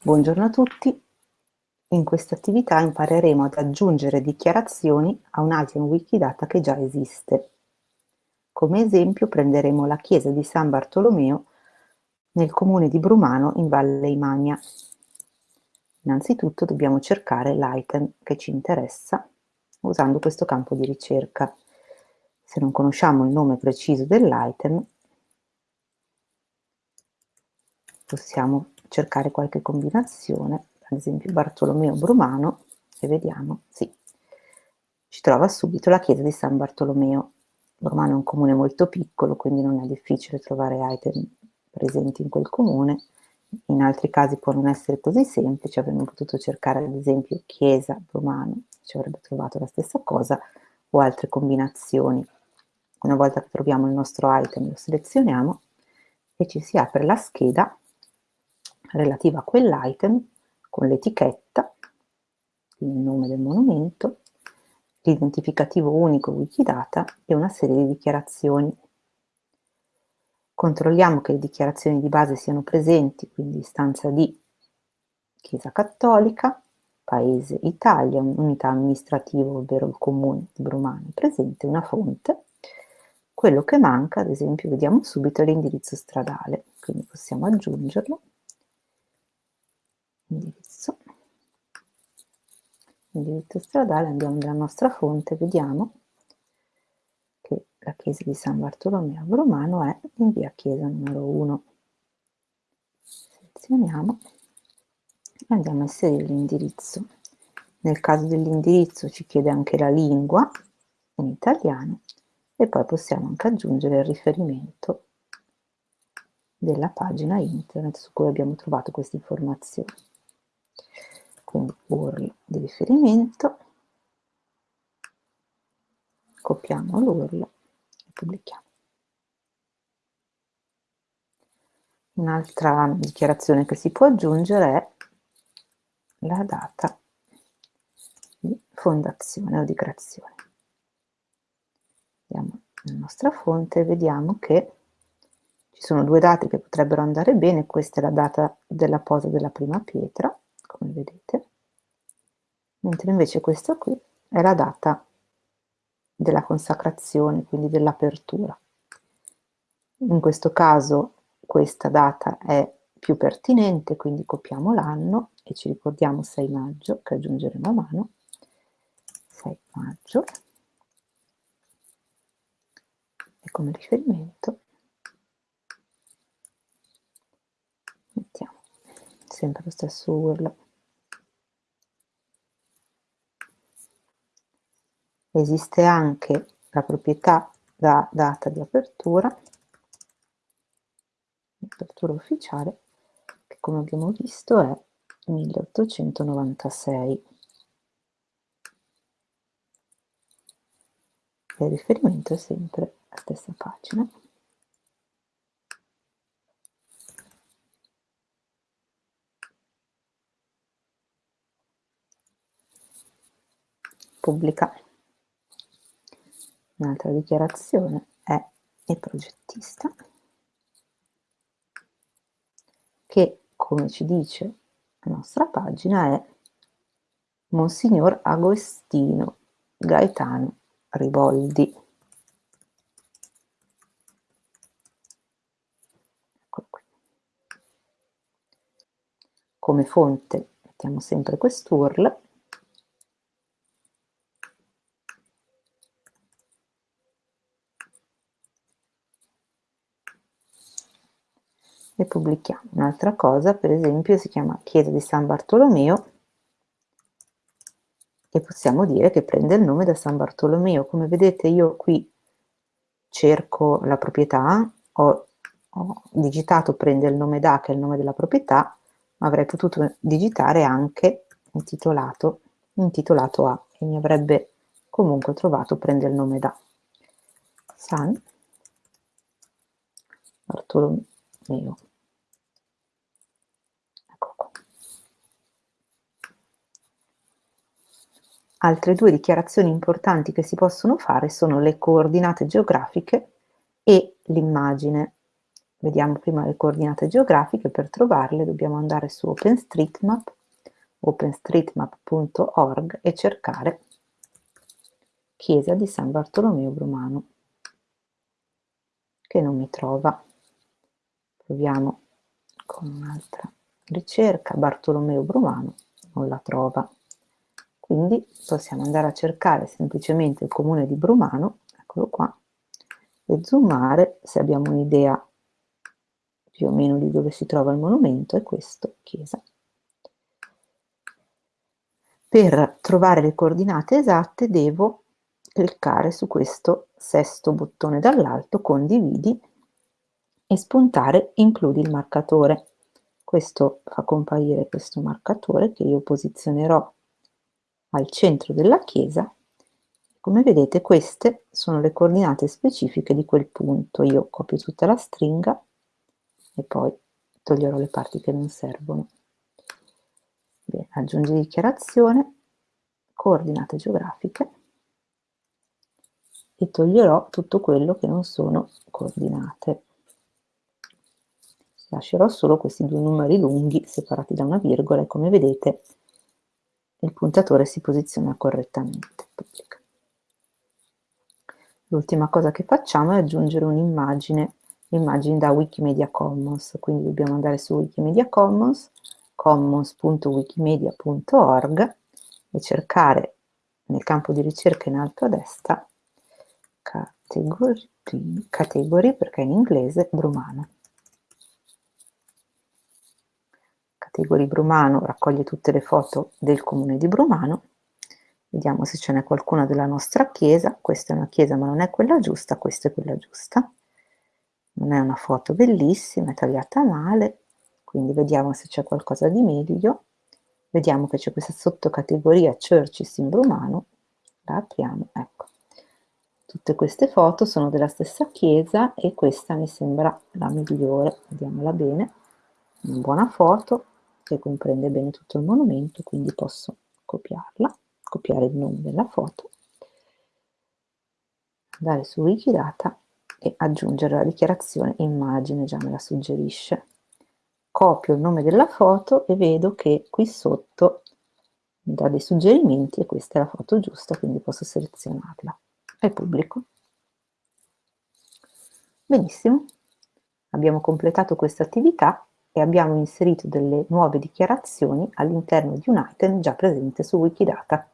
Buongiorno a tutti. In questa attività impareremo ad aggiungere dichiarazioni a un item Wikidata che già esiste. Come esempio prenderemo la chiesa di San Bartolomeo nel comune di Brumano in Valle Imagna. Innanzitutto dobbiamo cercare l'item che ci interessa usando questo campo di ricerca. Se non conosciamo il nome preciso dell'item, possiamo cercare qualche combinazione, ad esempio Bartolomeo Brumano, e vediamo, sì, ci trova subito la chiesa di San Bartolomeo. Brumano è un comune molto piccolo, quindi non è difficile trovare item presenti in quel comune. In altri casi può non essere così semplice, avremmo potuto cercare ad esempio chiesa Brumano, ci avrebbe trovato la stessa cosa, o altre combinazioni. Una volta che troviamo il nostro item lo selezioniamo e ci si apre la scheda relativa a quell'item con l'etichetta, il nome del monumento, l'identificativo unico Wikidata e una serie di dichiarazioni. Controlliamo che le dichiarazioni di base siano presenti, quindi istanza di Chiesa Cattolica, Paese Italia, unità amministrativa, ovvero il comune di Brumano, presente una fonte. Quello che manca, ad esempio, vediamo subito, l'indirizzo stradale, quindi possiamo aggiungerlo indirizzo indirizzo stradale andiamo nella nostra fonte vediamo che la chiesa di San Bartolomeo Romano è in via chiesa numero 1 selezioniamo e andiamo a inserire l'indirizzo. Nel caso dell'indirizzo ci chiede anche la lingua in italiano e poi possiamo anche aggiungere il riferimento della pagina internet su cui abbiamo trovato queste informazioni quindi URL di riferimento, copiamo l'URL e pubblichiamo. Un'altra dichiarazione che si può aggiungere è la data di fondazione o di creazione. Andiamo nella nostra fonte e vediamo che ci sono due date che potrebbero andare bene, questa è la data della posa della prima pietra come vedete, mentre invece questa qui è la data della consacrazione, quindi dell'apertura. In questo caso questa data è più pertinente, quindi copiamo l'anno e ci ricordiamo 6 maggio, che aggiungeremo a mano, 6 maggio, e come riferimento mettiamo sempre lo stesso URL. Esiste anche la proprietà da data di apertura, apertura ufficiale, che come abbiamo visto è 1896. Il riferimento è sempre la stessa pagina. pubblica. Un'altra dichiarazione è il progettista che, come ci dice la nostra pagina, è Monsignor Agostino Gaetano Riboldi. Come fonte mettiamo sempre quest'URL e pubblichiamo. Un'altra cosa, per esempio, si chiama Chiesa di San Bartolomeo e possiamo dire che prende il nome da San Bartolomeo. Come vedete io qui cerco la proprietà, ho, ho digitato prende il nome da, che è il nome della proprietà, ma avrei potuto digitare anche intitolato, intitolato a e mi avrebbe comunque trovato prende il nome da. San Bartolomeo. Altre due dichiarazioni importanti che si possono fare sono le coordinate geografiche e l'immagine. vediamo prima le coordinate geografiche, per trovarle dobbiamo andare su OpenStreetMap, openstreetmap.org e cercare chiesa di San Bartolomeo Brumano, che non mi trova. Proviamo con un'altra ricerca, Bartolomeo Brumano, non la trova. Quindi possiamo andare a cercare semplicemente il comune di Brumano, eccolo qua, e zoomare se abbiamo un'idea più o meno di dove si trova il monumento, è questo, chiesa. Per trovare le coordinate esatte devo cliccare su questo sesto bottone dall'alto, condividi, e spuntare includi il marcatore. Questo fa comparire questo marcatore che io posizionerò al centro della chiesa. Come vedete queste sono le coordinate specifiche di quel punto. Io copio tutta la stringa e poi toglierò le parti che non servono. Bene, aggiungi dichiarazione, coordinate geografiche e toglierò tutto quello che non sono coordinate. Lascerò solo questi due numeri lunghi separati da una virgola e come vedete il puntatore si posiziona correttamente. L'ultima cosa che facciamo è aggiungere un'immagine, immagini da Wikimedia Commons, quindi dobbiamo andare su Wikimedia Commons, commons.wikimedia.org e cercare nel campo di ricerca in alto a destra category, category perché in inglese Brumano. Category Brumano raccoglie tutte le foto del comune di Brumano. Vediamo se ce n'è qualcuna della nostra chiesa. Questa è una chiesa ma non è quella giusta, questa è quella giusta. Non è una foto bellissima, è tagliata male, quindi vediamo se c'è qualcosa di meglio. Vediamo che c'è questa sottocategoria Churches in Brumano. La apriamo, ecco. Tutte queste foto sono della stessa chiesa e questa mi sembra la migliore, vediamola bene, una buona foto che comprende bene tutto il monumento, quindi posso copiarla, copiare il nome della foto, andare su Wikidata e aggiungere la dichiarazione immagine, già me la suggerisce. Copio il nome della foto e vedo che qui sotto mi dà dei suggerimenti e questa è la foto giusta, quindi posso selezionarla e pubblico. Benissimo, abbiamo completato questa attività e abbiamo inserito delle nuove dichiarazioni all'interno di un item già presente su Wikidata.